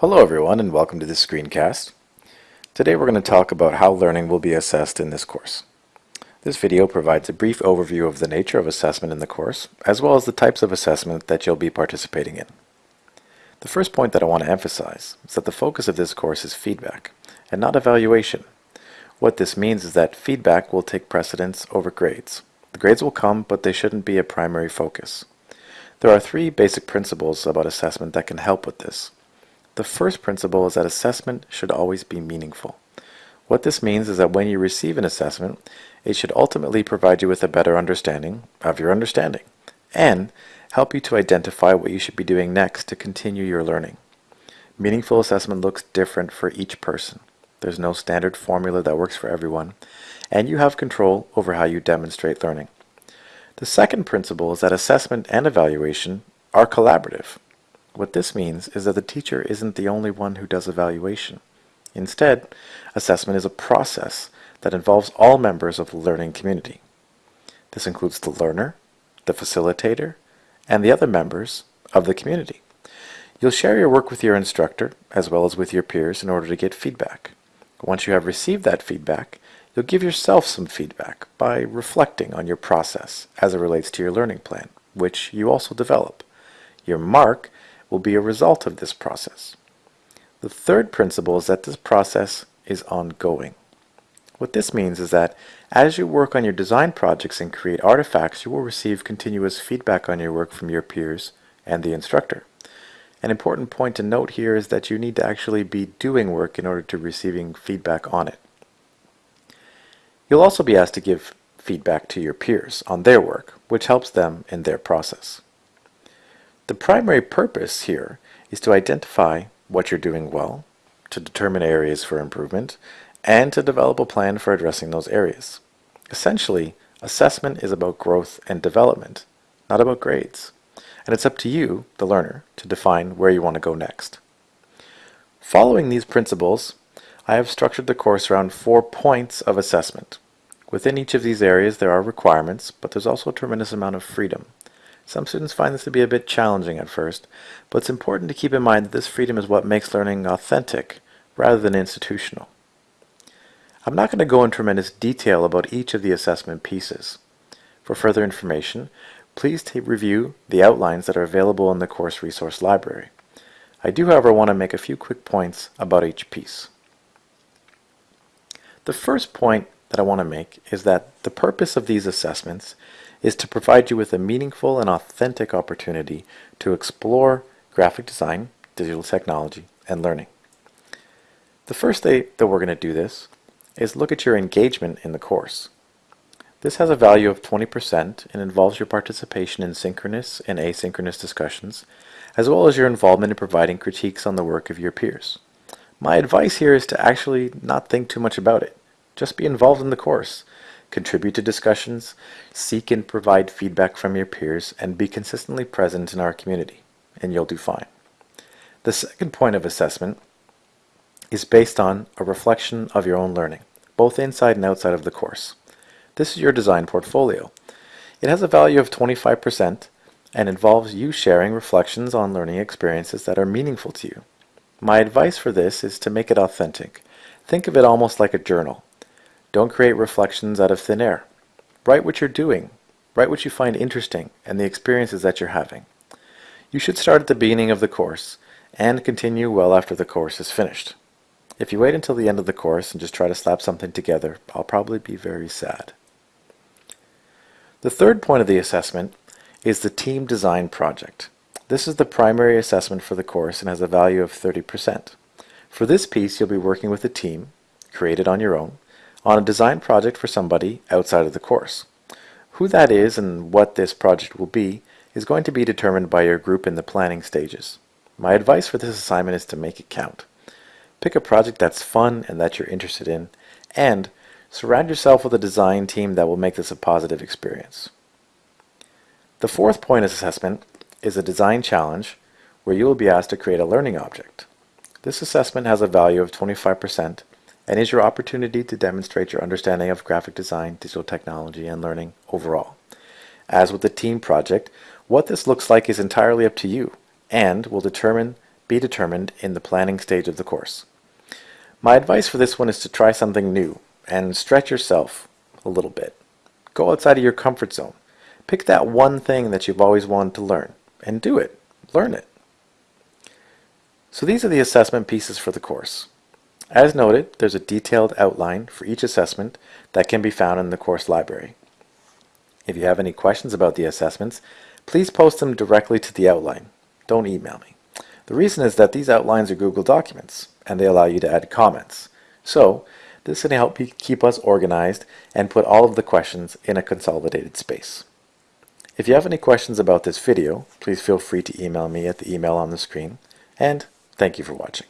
Hello everyone and welcome to this screencast. Today we're going to talk about how learning will be assessed in this course. This video provides a brief overview of the nature of assessment in the course, as well as the types of assessment that you'll be participating in. The first point that I want to emphasize is that the focus of this course is feedback, and not evaluation. What this means is that feedback will take precedence over grades. The grades will come, but they shouldn't be a primary focus. There are three basic principles about assessment that can help with this. The first principle is that assessment should always be meaningful. What this means is that when you receive an assessment, it should ultimately provide you with a better understanding of your understanding and help you to identify what you should be doing next to continue your learning. Meaningful assessment looks different for each person. There's no standard formula that works for everyone, and you have control over how you demonstrate learning. The second principle is that assessment and evaluation are collaborative. What this means is that the teacher isn't the only one who does evaluation. Instead, assessment is a process that involves all members of the learning community. This includes the learner, the facilitator, and the other members of the community. You'll share your work with your instructor as well as with your peers in order to get feedback. Once you have received that feedback, You'll give yourself some feedback by reflecting on your process as it relates to your learning plan, which you also develop. Your mark will be a result of this process. The third principle is that this process is ongoing. What this means is that as you work on your design projects and create artifacts, you will receive continuous feedback on your work from your peers and the instructor. An important point to note here is that you need to actually be doing work in order to receiving feedback on it. You'll also be asked to give feedback to your peers on their work, which helps them in their process. The primary purpose here is to identify what you're doing well, to determine areas for improvement, and to develop a plan for addressing those areas. Essentially, assessment is about growth and development, not about grades. And it's up to you, the learner, to define where you want to go next. Following these principles, I have structured the course around four points of assessment. Within each of these areas there are requirements, but there's also a tremendous amount of freedom. Some students find this to be a bit challenging at first, but it's important to keep in mind that this freedom is what makes learning authentic rather than institutional. I'm not going to go in tremendous detail about each of the assessment pieces. For further information, please review the outlines that are available in the course resource library. I do, however, want to make a few quick points about each piece. The first point that I want to make is that the purpose of these assessments is to provide you with a meaningful and authentic opportunity to explore graphic design, digital technology, and learning. The first day that we're going to do this is look at your engagement in the course. This has a value of 20% and involves your participation in synchronous and asynchronous discussions, as well as your involvement in providing critiques on the work of your peers. My advice here is to actually not think too much about it. Just be involved in the course. Contribute to discussions, seek and provide feedback from your peers, and be consistently present in our community, and you'll do fine. The second point of assessment is based on a reflection of your own learning, both inside and outside of the course. This is your design portfolio. It has a value of 25% and involves you sharing reflections on learning experiences that are meaningful to you. My advice for this is to make it authentic. Think of it almost like a journal. Don't create reflections out of thin air. Write what you're doing. Write what you find interesting and the experiences that you're having. You should start at the beginning of the course and continue well after the course is finished. If you wait until the end of the course and just try to slap something together, I'll probably be very sad. The third point of the assessment is the team design project. This is the primary assessment for the course and has a value of 30%. For this piece, you'll be working with a team, created on your own, on a design project for somebody outside of the course. Who that is and what this project will be is going to be determined by your group in the planning stages. My advice for this assignment is to make it count. Pick a project that's fun and that you're interested in, and surround yourself with a design team that will make this a positive experience. The fourth point of assessment is a design challenge where you will be asked to create a learning object. This assessment has a value of 25% and is your opportunity to demonstrate your understanding of graphic design, digital technology, and learning overall. As with the team project, what this looks like is entirely up to you and will determine be determined in the planning stage of the course. My advice for this one is to try something new and stretch yourself a little bit. Go outside of your comfort zone. Pick that one thing that you've always wanted to learn and do it. Learn it. So these are the assessment pieces for the course. As noted, there's a detailed outline for each assessment that can be found in the course library. If you have any questions about the assessments, please post them directly to the outline. Don't email me. The reason is that these outlines are Google documents and they allow you to add comments. So this can help keep us organized and put all of the questions in a consolidated space. If you have any questions about this video, please feel free to email me at the email on the screen, and thank you for watching.